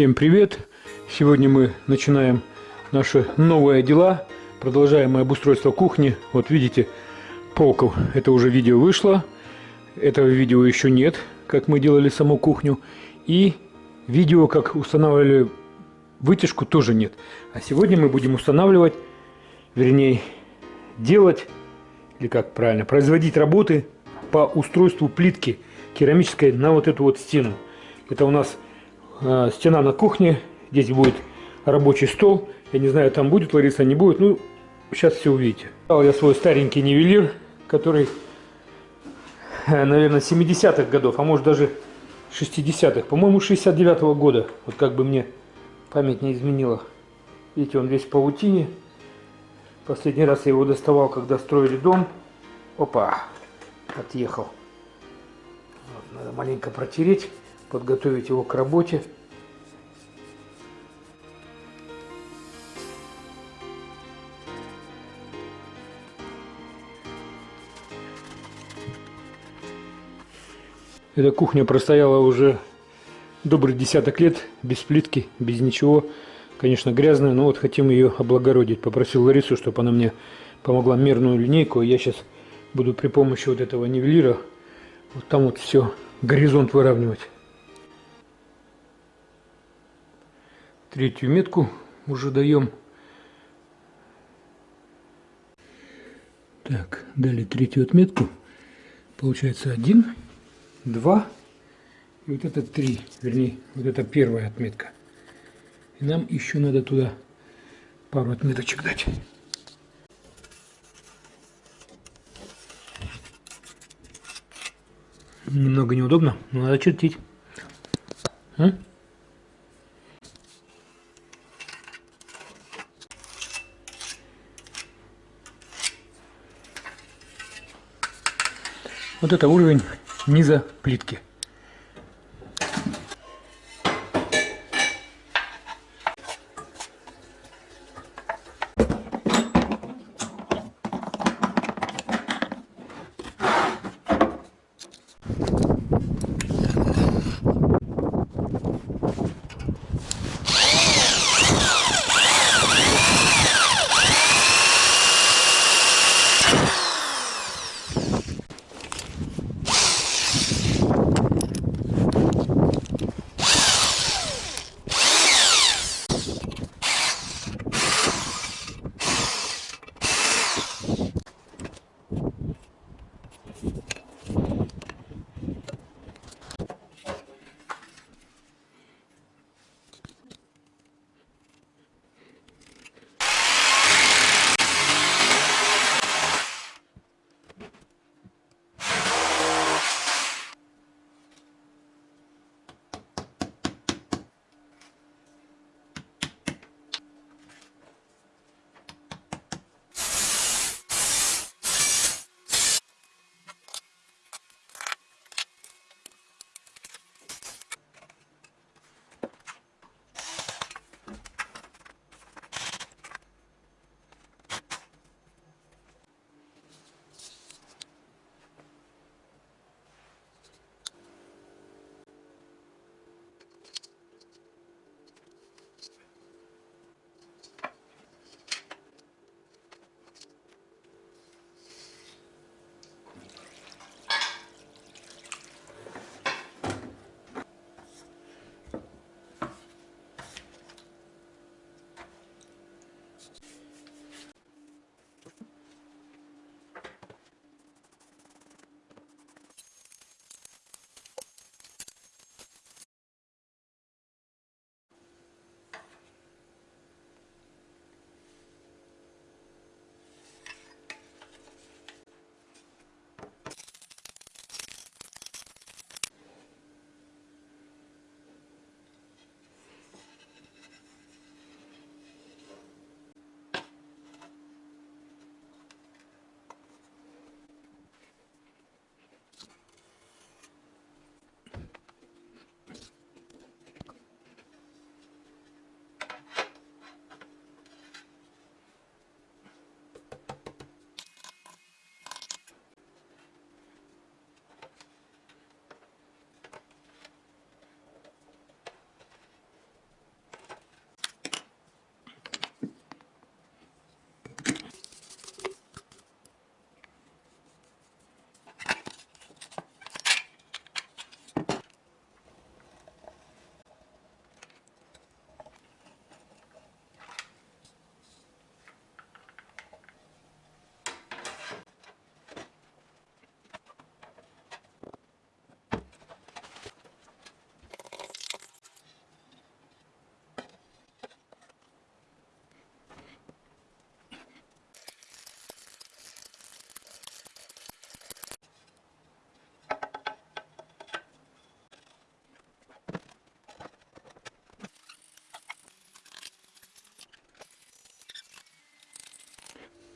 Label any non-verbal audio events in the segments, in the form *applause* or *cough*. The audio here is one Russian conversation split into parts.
Всем привет! Сегодня мы начинаем наши новые дела. Продолжаем обустройство кухни. Вот видите, полка, это уже видео вышло. Этого видео еще нет, как мы делали саму кухню. И видео, как устанавливали вытяжку, тоже нет. А сегодня мы будем устанавливать, вернее, делать, или как правильно, производить работы по устройству плитки керамической на вот эту вот стену. Это у нас э, стена на кухне, здесь будет рабочий стол. Я не знаю, там будет Лариса, не будет. Ну, сейчас все увидите. Дал я свой старенький нивелир, который, э, наверное, 70-х годов, а может даже 60-х. По-моему, 69 -го года. Вот как бы мне память не изменила. Видите, он весь в паутине. Последний раз я его доставал, когда строили дом. Опа, отъехал. Вот, надо маленько протереть подготовить его к работе. Эта кухня простояла уже добрый десяток лет, без плитки, без ничего. Конечно, грязная, но вот хотим ее облагородить. Попросил Ларису, чтобы она мне помогла мерную линейку. Я сейчас буду при помощи вот этого нивелира вот там вот все горизонт выравнивать. Третью метку уже даем. Так, дали третью отметку. Получается один, два и вот это три, вернее, вот это первая отметка. И нам еще надо туда пару отметочек дать. Немного неудобно, но надо чертить. А? Вот это уровень низа плитки.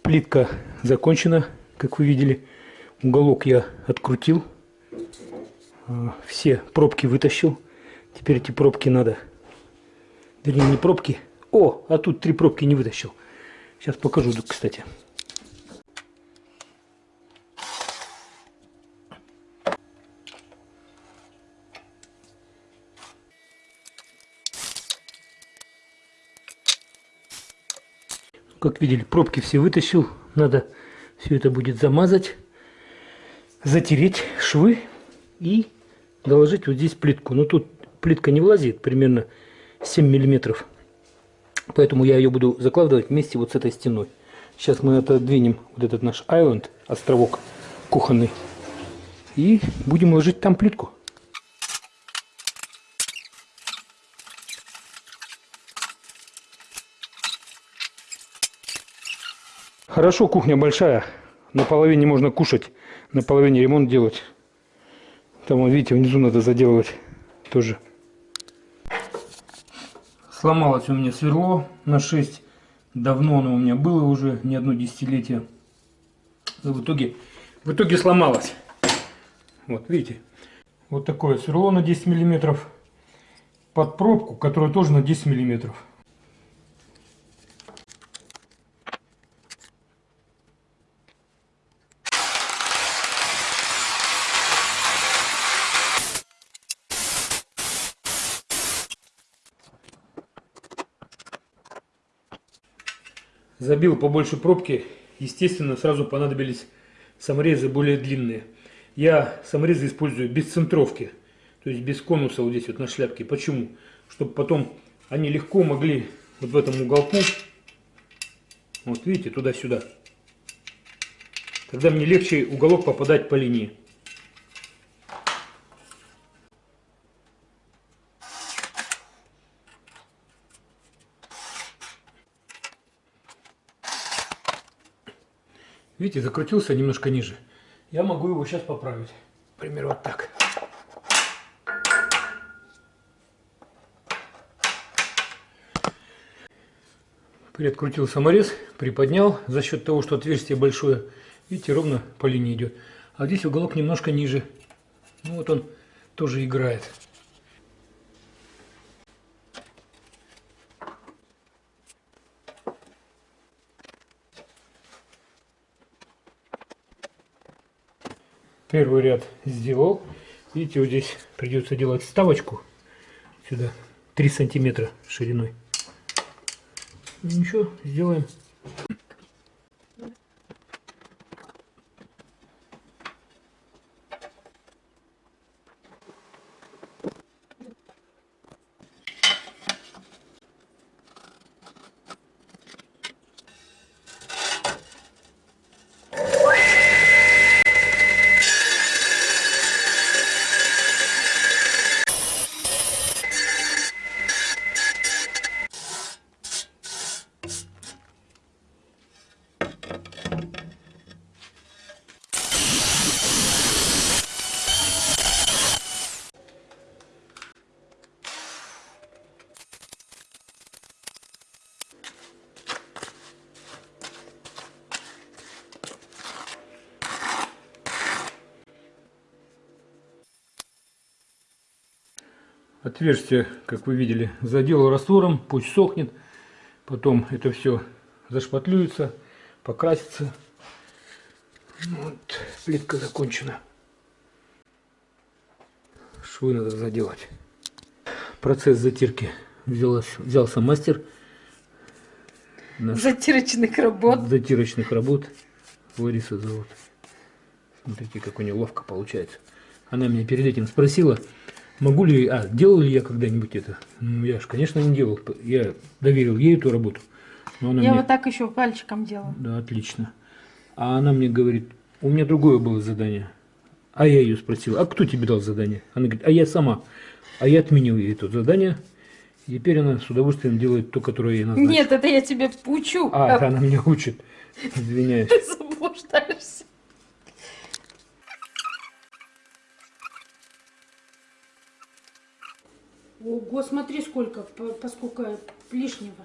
Плитка закончена, как вы видели. Уголок я открутил. А, все пробки вытащил. Теперь эти пробки надо... Вернее, не пробки. О, а тут три пробки не вытащил. Сейчас покажу, кстати. Как видели, пробки все вытащил. Надо все это будет замазать, затереть швы и доложить вот здесь плитку. Но тут плитка не влазит, примерно 7 миллиметров. Поэтому я ее буду закладывать вместе вот с этой стеной. Сейчас мы отодвинем вот этот наш айленд, островок кухонный. И будем ложить там плитку. Хорошо, кухня большая. На половине можно кушать, на половине ремонт делать. Там, видите, внизу надо заделывать тоже. Сломалось у меня сверло на 6. Давно оно у меня было уже, не одно десятилетие. Но в итоге, в итоге сломалось. Вот, видите. Вот такое сверло на 10 миллиметров под пробку, которая тоже на 10 миллиметров. Забил побольше пробки. Естественно, сразу понадобились саморезы более длинные. Я саморезы использую без центровки. То есть без конуса вот здесь вот на шляпке. Почему? Чтобы потом они легко могли вот в этом уголку, вот видите, туда-сюда. Тогда мне легче уголок попадать по линии. Видите, закрутился немножко ниже. Я могу его сейчас поправить. Например, вот так. Приоткрутил саморез, приподнял за счет того, что отверстие большое. Видите, ровно по линии идет. А здесь уголок немножко ниже. Ну вот он тоже играет. Первый ряд сделал. Видите, вот здесь придется делать вставочку сюда 3 сантиметра шириной. Ничего, сделаем. Отверстие, как вы видели, заделал раствором, пусть сохнет. Потом это все зашпатлюется, покрасится. Вот, плитка закончена. Швы надо заделать. Процесс затирки взялась, взялся мастер. Наш затирочных работ. Затирочных работ. Лариса зовут. Смотрите, как у нее ловко получается. Она меня перед этим спросила, Могу ли, а, делал ли я когда-нибудь это? Ну, я же, конечно, не делал. Я доверил ей эту работу. Но она я мне... вот так еще пальчиком делал. Да, отлично. А она мне говорит, у меня другое было задание. А я ее спросил, а кто тебе дал задание? Она говорит, а я сама. А я отменил ей это задание. И теперь она с удовольствием делает то, которое ей назначено. Нет, это я тебе учу. А, а... это она меня учит. Извиняюсь. *laughs* Ты заблуждаешься. Ого, смотри сколько, поскольку лишнего.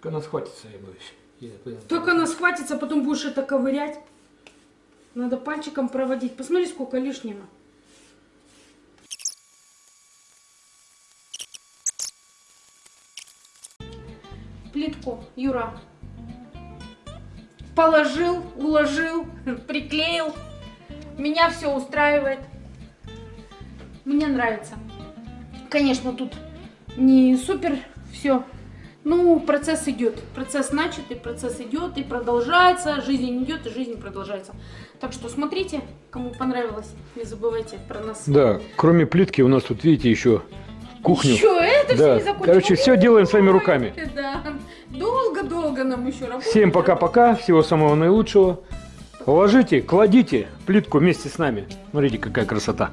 Как она схватится, я боюсь. Только она схватится, потом будешь это ковырять. Надо пальчиком проводить. Посмотри, сколько лишнего. Плитку, Юра. Положил, уложил, *laughs* приклеил. Меня все устраивает. Мне нравится. Конечно, тут не супер все. Ну, процесс идет. Процесс начатый, процесс идет и продолжается. Жизнь идет и жизнь продолжается. Так что смотрите, кому понравилось, не забывайте про нас. Да, кроме плитки у нас тут, видите, еще кухню. Еще это да. все не закончилось. Короче, все делаем своими руками. Да. Долго-долго нам еще работать. Всем пока-пока, всего самого наилучшего. Ложите, кладите плитку вместе с нами. Смотрите, какая красота.